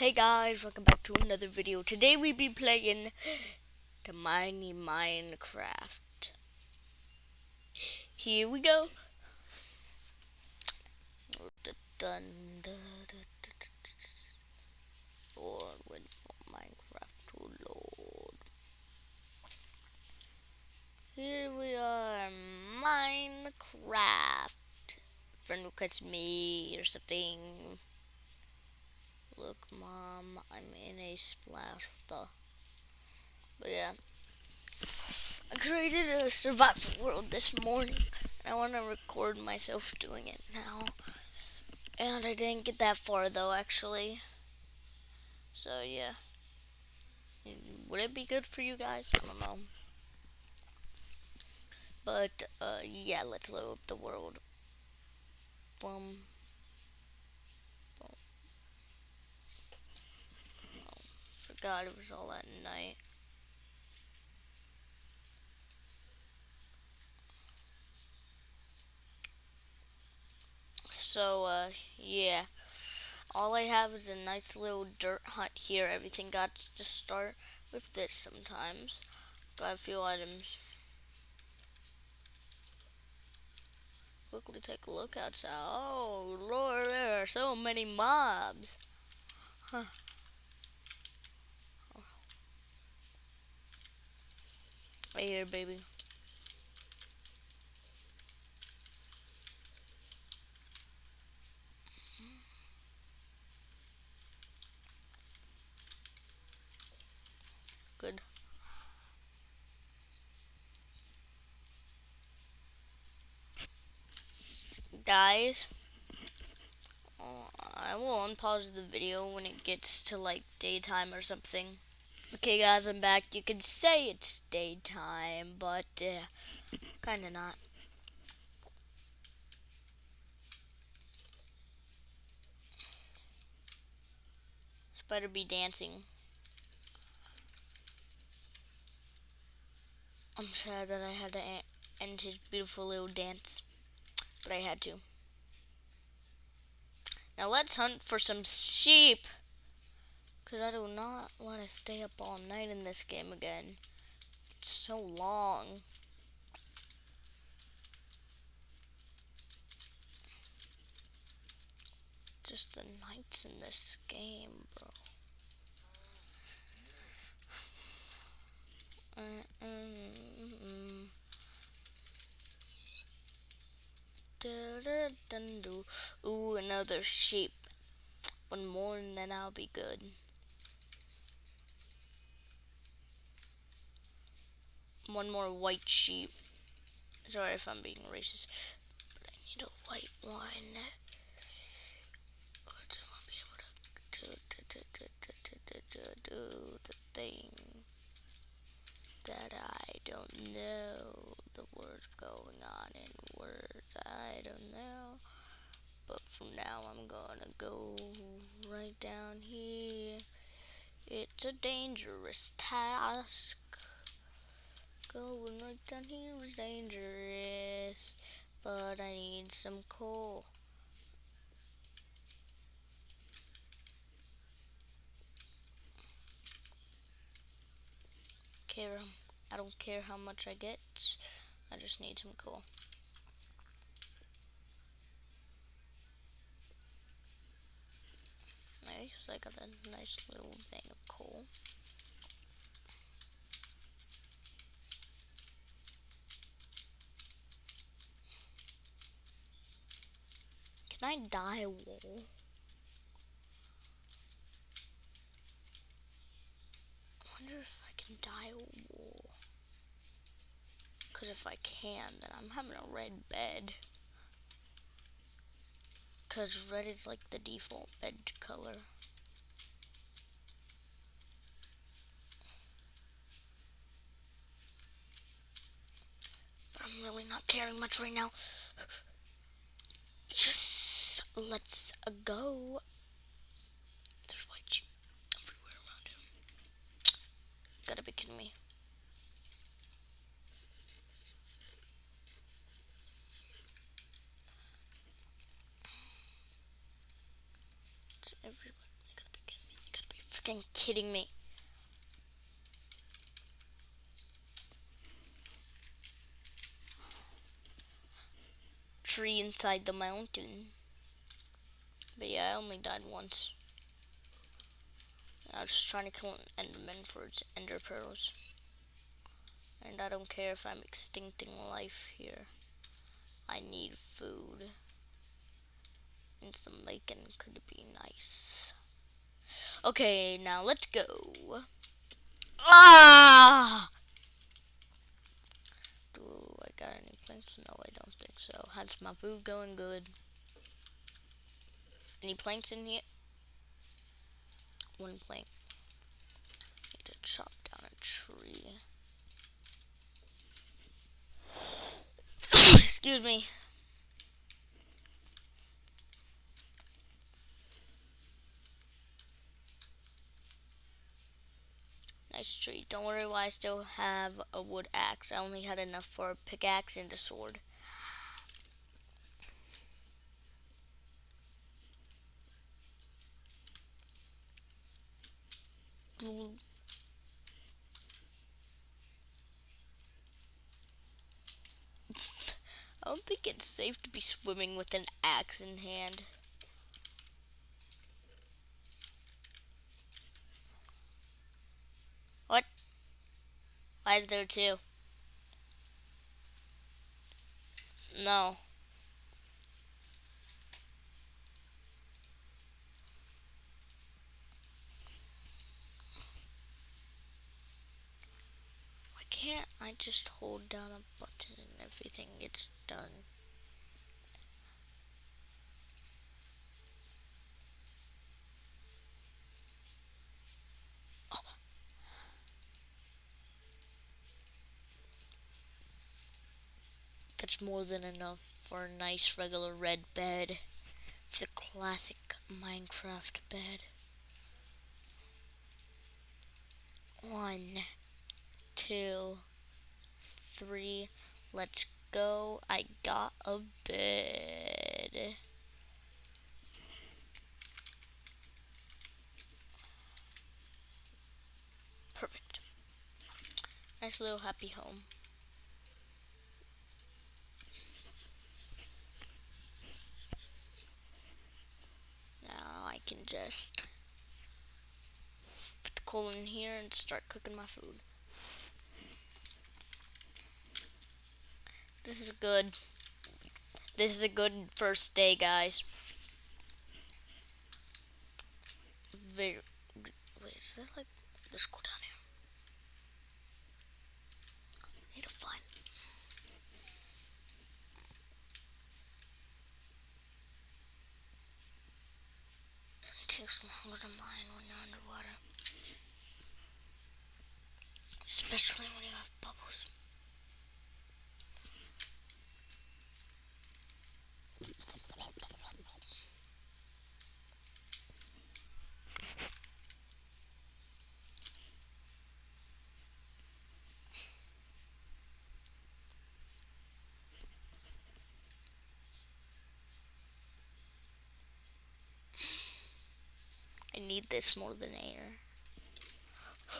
Hey guys, welcome back to another video. Today we be playing the Mini Minecraft. Here we go. Lord, wait for Minecraft to load. Here we are, Minecraft. Friend requests me or something. Look, Mom, I'm in a splash the. But yeah. I created a survival world this morning. I want to record myself doing it now. And I didn't get that far though, actually. So yeah. Would it be good for you guys? I don't know. But uh, yeah, let's load up the world. Boom. God, it was all at night. So, uh, yeah. All I have is a nice little dirt hut here. Everything got to start with this sometimes. Got a few items. Quickly take a look outside. Oh, Lord, there are so many mobs. Huh. Right here, baby. Good. Guys, I will unpause the video when it gets to like daytime or something. Okay guys, I'm back. You can say it's daytime, but uh, kinda not. Spider be dancing. I'm sad that I had to end his beautiful little dance, but I had to. Now let's hunt for some sheep. Because I do not want to stay up all night in this game again. It's so long. Just the nights in this game, bro. Ooh, another sheep. One more and then I'll be good. One more white sheep. Sorry if I'm being racist, but I need a white one. to be able to, to do the thing that I don't know the words going on in words I don't know. But from now I'm gonna go right down here. It's a dangerous task. Going right down here is dangerous, but I need some coal. Care, I don't care how much I get, I just need some coal. Nice, I got a nice little bag of coal. Can I die wool? I wonder if I can dye wool. Because if I can, then I'm having a red bed. Because red is like the default bed color. But I'm really not caring much right now. Let's go. There's white sheep everywhere around him. Gotta be kidding me. Gotta be kidding me. fucking kidding me? Tree inside the mountain. But yeah, I only died once. I was just trying to kill an enderman for its ender pearls. And I don't care if I'm extincting life here. I need food. And some bacon could be nice. Okay, now let's go. Ah! Do I got any planks? No, I don't think so. How's my food going? Good. Any planks in here? One plank. Need to chop down a tree. Excuse me. Nice tree. Don't worry why I still have a wood axe. I only had enough for a pickaxe and a sword. I don't think it's safe to be swimming with an axe in hand. What? Why is there two? No. Why can't I just hold down a button and everything gets done? More than enough for a nice regular red bed. The classic Minecraft bed. One, two, three. Let's go. I got a bed. Perfect. Nice little happy home. Can just put the coal in here and start cooking my food. This is good. This is a good first day, guys. Very. Wait, is that like? Let's go down here. Need to find takes longer to mine when you're underwater. Especially when you have bubbles. I need this more than air.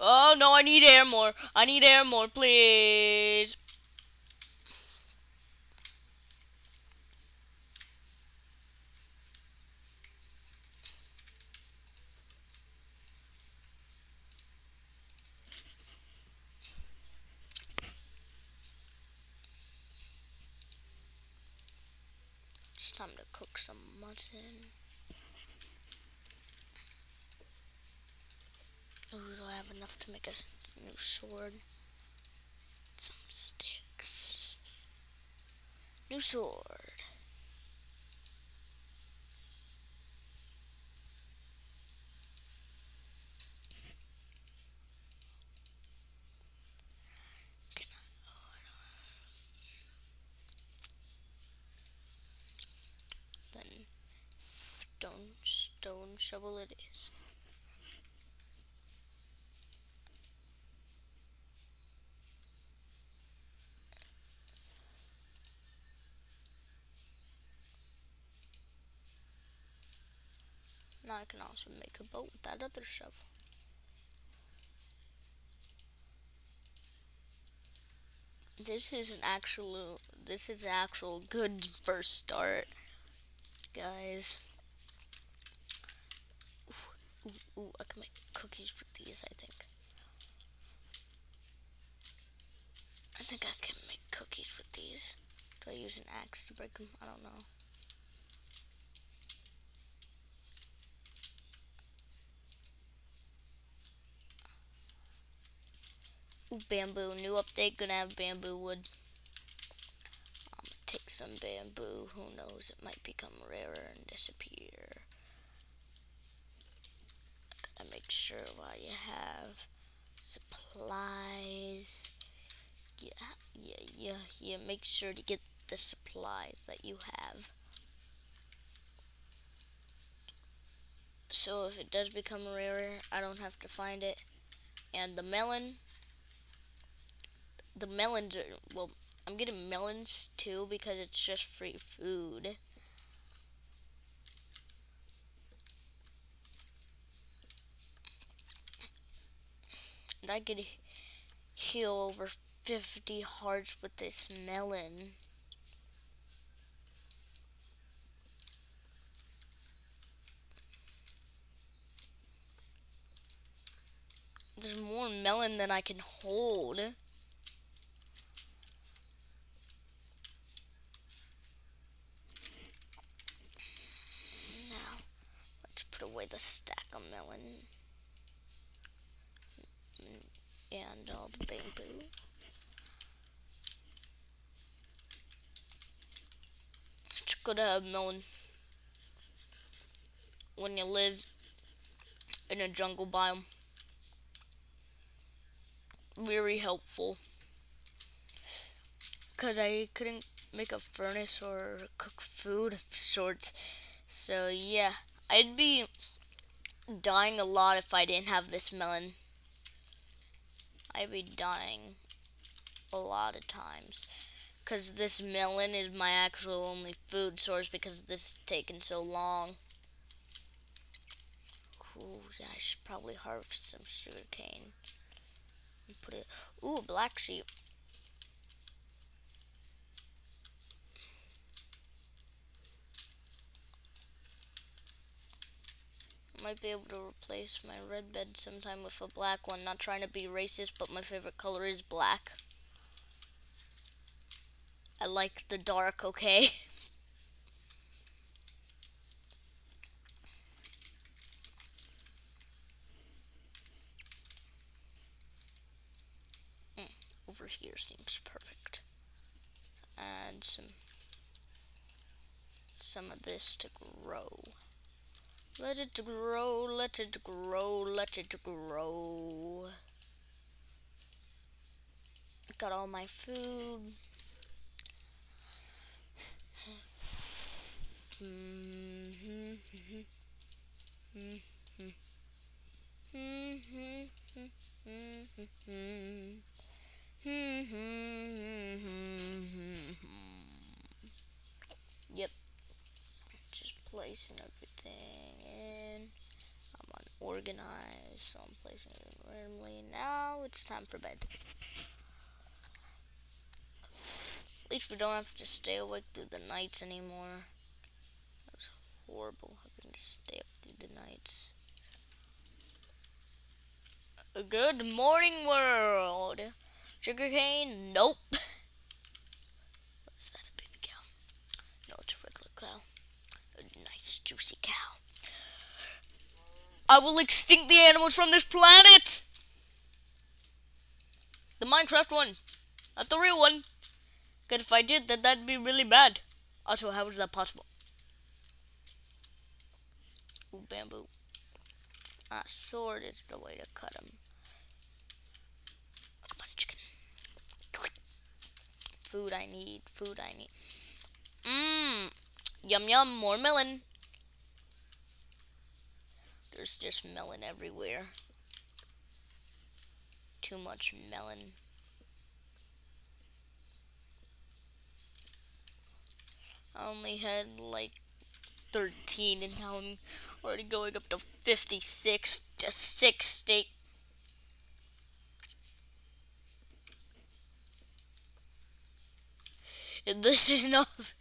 Oh no, I need air more. I need air more, please. It's time to cook some mutton. Ooh, do I have make a new sword? Some sticks. New sword. Stone shovel it is. I can also make a boat with that other shovel. This is an actual, this is an actual good first start, guys. Ooh, ooh, ooh, I can make cookies with these, I think. I think I can make cookies with these. Do I use an axe to break them? I don't know. Bamboo. New update, gonna have bamboo wood. Um, gonna take some bamboo. Who knows, it might become rarer and disappear. Gotta make sure while you have supplies. Yeah, yeah, yeah, yeah. Make sure to get the supplies that you have. So if it does become rarer, I don't have to find it. And the melon, the melons are, well, I'm getting melons too because it's just free food. And I could heal over 50 hearts with this melon. There's more melon than I can hold. Away the stack of melon and all the bamboo. It's good to have melon when you live in a jungle biome. Very helpful. Because I couldn't make a furnace or cook food of sorts. So yeah. I'd be dying a lot if I didn't have this melon. I'd be dying a lot of times. Because this melon is my actual only food source because this is taking so long. Cool, yeah, I should probably harvest some sugarcane. And put it, ooh, black sheep. Might be able to replace my red bed sometime with a black one. Not trying to be racist, but my favorite color is black. I like the dark, okay? mm, over here seems perfect. Add some some of this to grow. Let it grow, let it grow, let it grow. Got all my food. yep. Just placing everything in. I'm unorganized, so I'm placing it randomly. Now it's time for bed. At least we don't have to stay awake through the nights anymore. That was horrible having to stay up through the nights. Good morning, world. Sugarcane? Nope. What's that, a baby cow? No, it's a regular cow. A nice, juicy cow. I will extinct the animals from this planet! The Minecraft one. Not the real one. Because if I did, then that'd be really bad. Also, how is that possible? Ooh, bamboo. Ah, sword is the way to cut them. Come on, chicken. Food I need. Food I need. Mmm. Yum yum. More melon. There's just melon everywhere. Too much melon. I only had like 13 and now I'm already going up to 56 to 60. This is enough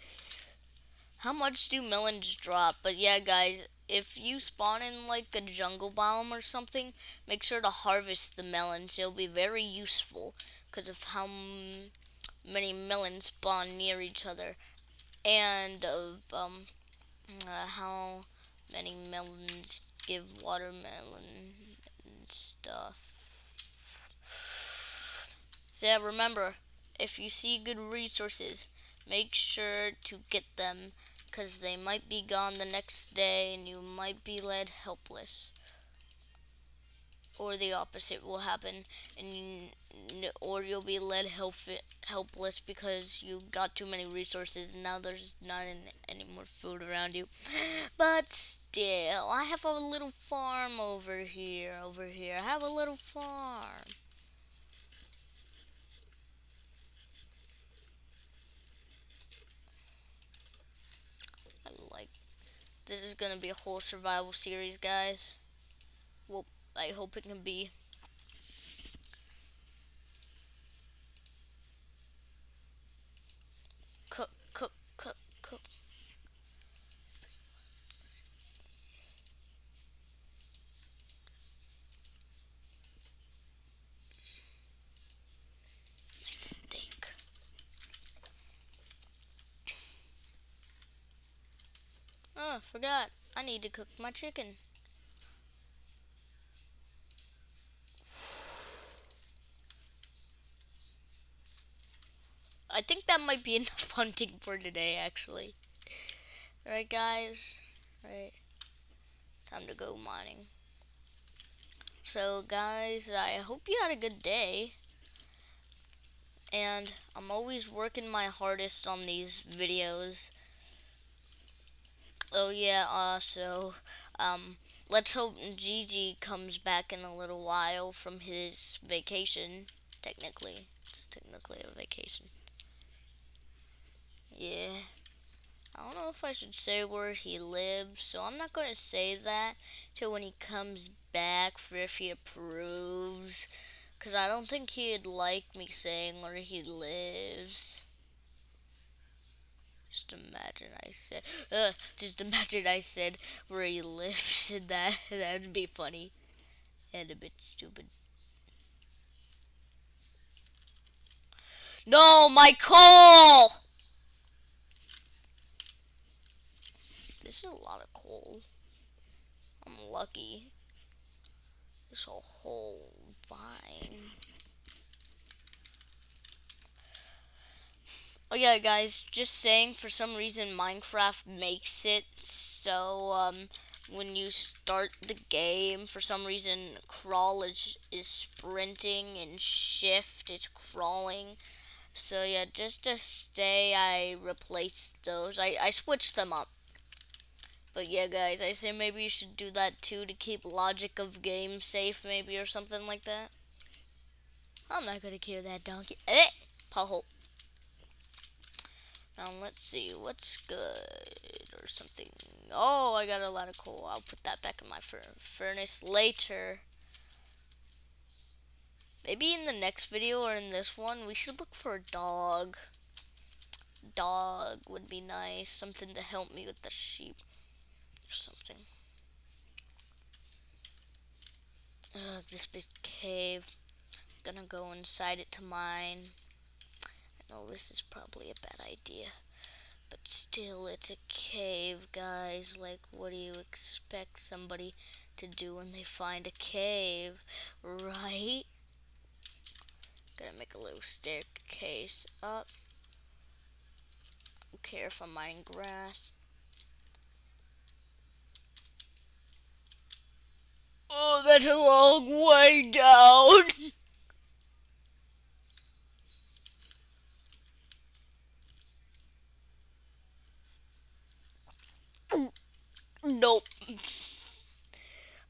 How much do melons drop? But yeah, guys, if you spawn in like a jungle biome or something, make sure to harvest the melons. It'll be very useful because of how many melons spawn near each other and of um, uh, how many melons give watermelon and stuff. So yeah, remember, if you see good resources, make sure to get them because they might be gone the next day and you might be led helpless. Or the opposite will happen and or you'll be led help, helpless because you got too many resources and now there's not any more food around you. But still i have a little farm over here over here. I have a little farm this is gonna be a whole survival series, guys. Well, I hope it can be. Cook, cook, cook, cook. Oh, forgot. I need to cook my chicken. I think that might be enough hunting for today, actually. Alright, guys. Right. Time to go mining. So, guys, I hope you had a good day. And I'm always working my hardest on these videos. Oh yeah, uh, so, um, let's hope Gigi comes back in a little while from his vacation, technically. It's technically a vacation. Yeah. I don't know if I should say where he lives, so I'm not going to say that till when he comes back for if he approves. Because I don't think he'd like me saying where he lives. Just imagine I said, uh, just imagine I said where he lives and that, that would be funny. And a bit stupid. No, my coal! This is a lot of coal. I'm lucky. This whole vine. Oh yeah, guys, just saying, for some reason Minecraft makes it so um, when you start the game, for some reason crawl is, is sprinting and shift is crawling. So yeah, just to stay, I replaced those. I, I switched them up. But yeah, guys, I say maybe you should do that too to keep logic of game safe, maybe, or something like that. I'm not gonna kill that donkey. Eh! Pothole. Now let's see what's good or something. Oh, I got a lot of coal. I'll put that back in my furnace later. Maybe in the next video or in this one, we should look for a dog. Dog would be nice. Something to help me with the sheep or something. Ugh, this big cave. I'm gonna go inside it to mine this is probably a bad idea. But still, it's a cave, guys. Like, what do you expect somebody to do when they find a cave, right? Gonna make a little staircase up. Don't care if I'm mining grass. Oh, that's a long way down. Nope.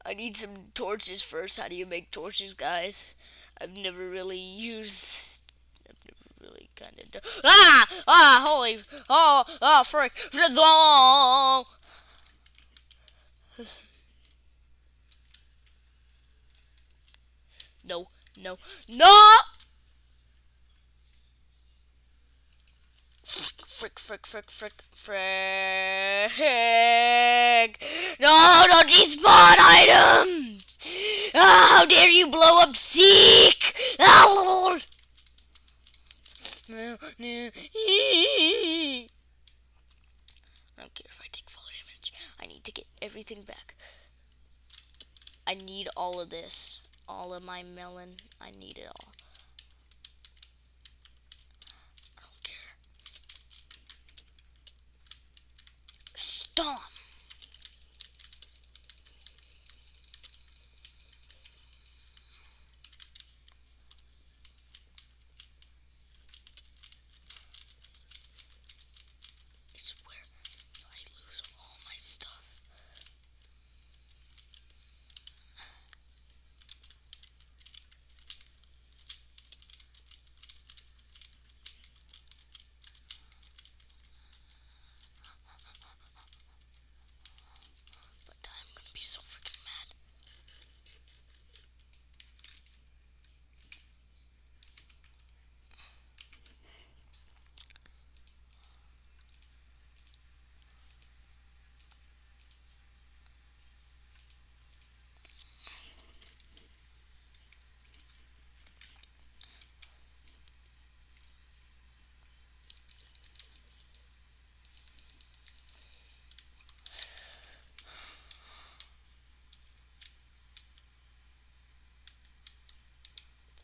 I need some torches first. How do you make torches, guys? I've never really used. I've never really kind of. Ah! Ah! Holy! Oh! Oh! Frick! No! No! No! Frick, frick, frick, frick. frick. No, don't despawn items! Ah, how dare you blow up Seek! Ah, I don't care if I take fall damage. I need to get everything back. I need all of this. All of my melon. I need it all. I don't care. Stomp! I swear, if I lose all my stuff. But I'm gonna be so freaking mad.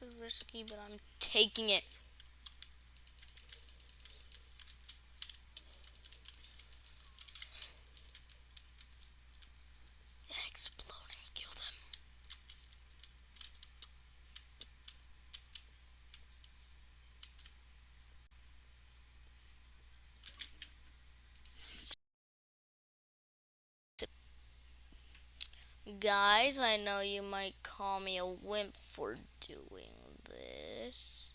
It's risky, but I'm taking it. Yeah, kill them. Guys, I know you might call me a wimp for doing this.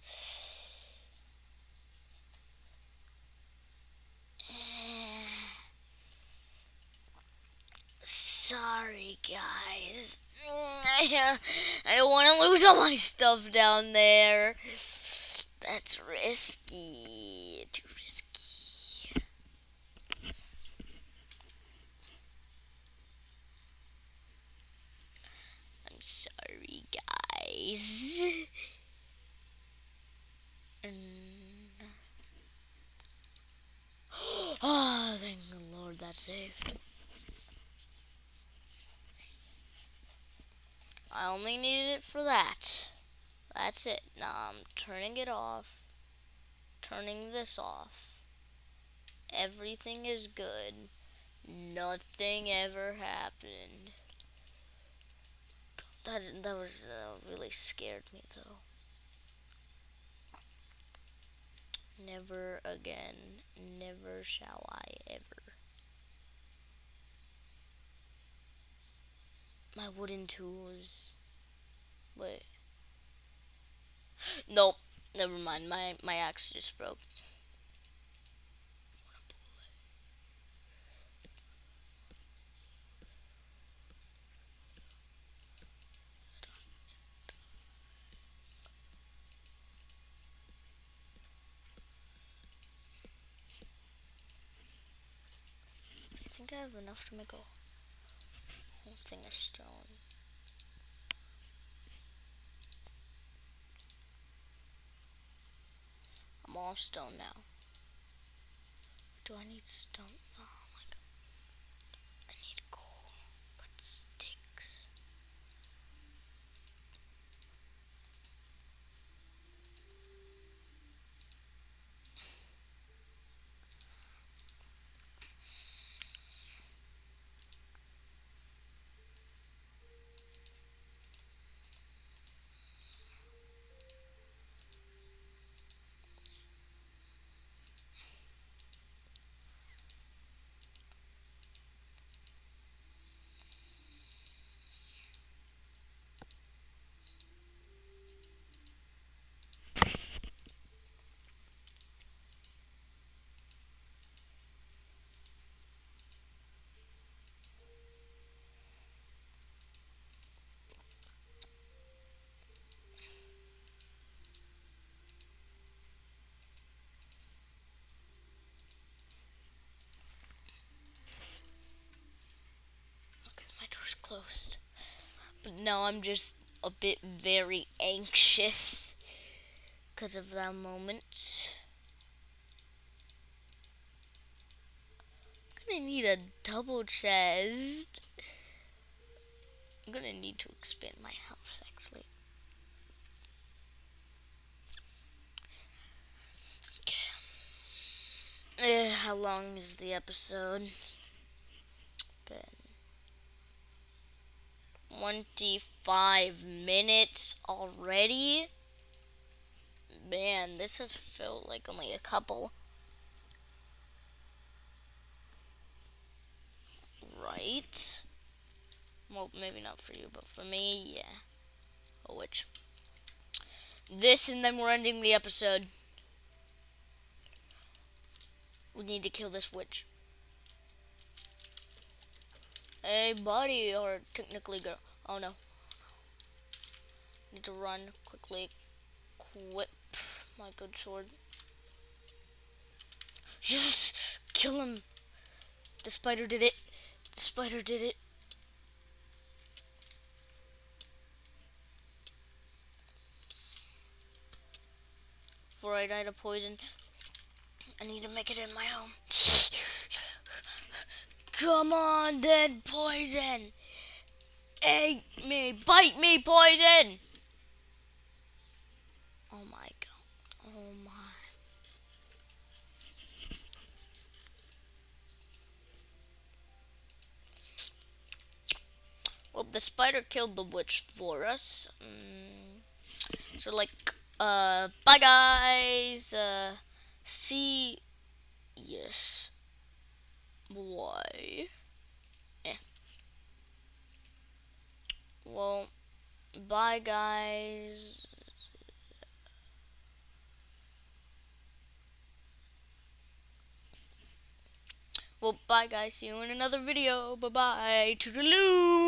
Sorry, guys. I, I don't want to lose all my stuff down there. That's risky. Too risky. I'm sorry, guys. And- Oh, thank the Lord that's saved. I only needed it for that. That's it. Now I'm turning it off. Turning this off. Everything is good. Nothing ever happened. That that was uh, really scared me though. Never again. Never shall I ever. My wooden tools. Wait. Nope. Never mind. My my axe just broke. I have enough to make a whole thing of stone. I'm all stone now. Do I need stone? Oh But now I'm just a bit very anxious because of that moment. I'm gonna need a double chest. I'm gonna need to expand my house actually. Uh, how long is the episode? 25 minutes already? Man, this has felt like only a couple. Right? Well, maybe not for you, but for me, yeah. A witch. This, and then we're ending the episode. We need to kill this witch. Hey, buddy, or technically girl. Oh no. Need to run quickly. Whip my good sword. Yes! Kill him! The spider did it. The spider did it. Before I die to poison, I need to make it in my home. Come on, then, poison! Eat me! Bite me, poison! Oh my god. Oh my. Well, the spider killed the witch for us. Mm. So, like, uh, bye guys! Uh, see. Yes. Why? Eh. Well, bye guys. Well, bye guys. See you in another video. Bye bye. Toodaloo.